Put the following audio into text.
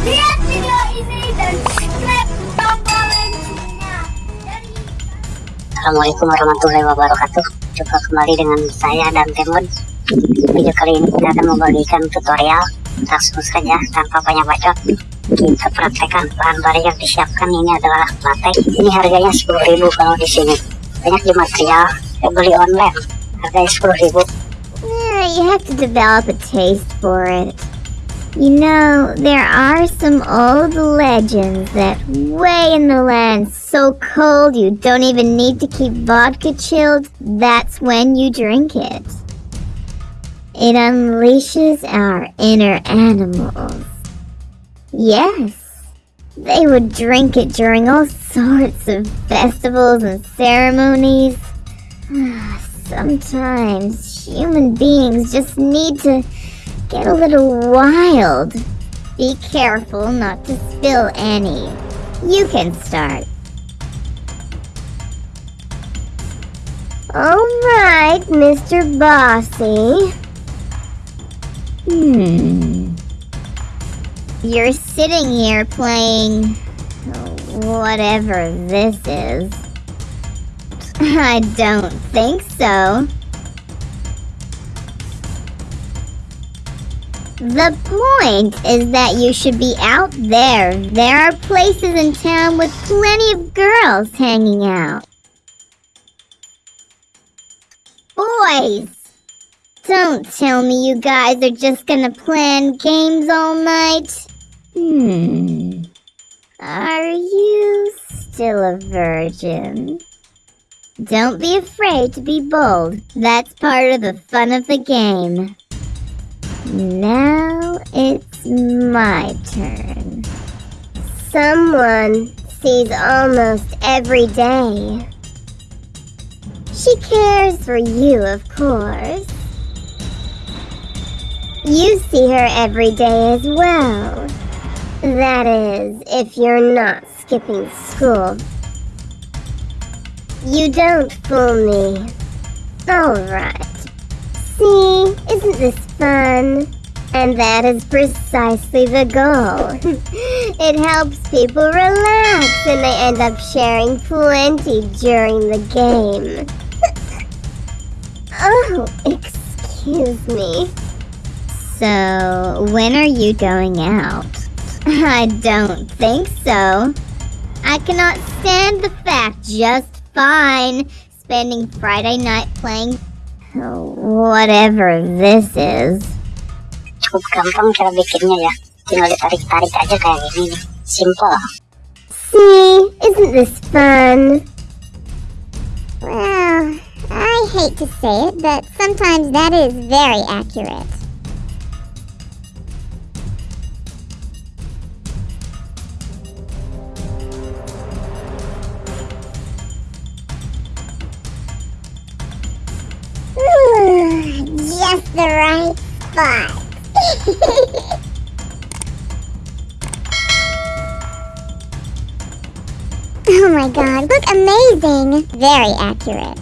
lihat video ini dan klik tombol loncengnya. Assalamualaikum warahmatullahi wabarakatuh. Jumpa kembali dengan saya dan Temun Video kali ini kita akan membagikan tutorial Langsung saja tanpa banyak bacot. Kita praktekkan bahan-bahan yang disiapkan. Ini adalah latex Ini harganya 10.000 kalau di sini. Banyak di material Saya beli online. Harganya 10.000 Yeah, you have to develop a taste for it. You know, there are some old legends that way in the land so cold you don't even need to keep vodka chilled, that's when you drink it. It unleashes our inner animals. Yes, they would drink it during all sorts of festivals and ceremonies. Sometimes human beings just need to get a little wild. Be careful not to spill any. You can start. Alright, Mr. Bossy. Hmm. You're sitting here playing whatever this is. I don't think so. The point is that you should be out there. There are places in town with plenty of girls hanging out. Boys! Don't tell me you guys are just gonna plan games all night. Hmm. Are you still a virgin? Don't be afraid to be bold. That's part of the fun of the game. Now it's my turn. Someone sees almost every day. She cares for you, of course. You see her every day as well. That is, if you're not skipping school. You don't fool me. Alright. See, isn't this fun? And that is precisely the goal. it helps people relax and they end up sharing plenty during the game. oh, excuse me. So, when are you going out? I don't think so. I cannot stand the fact just fine spending Friday night playing whatever this is. Cukup gampang cara bikinnya ya Tinggal ditarik-tarik aja kayak gini Simple See, isn't this fun? Well, I hate to say it, but sometimes that is very accurate. Just the right spot. oh my god, look amazing! Very accurate.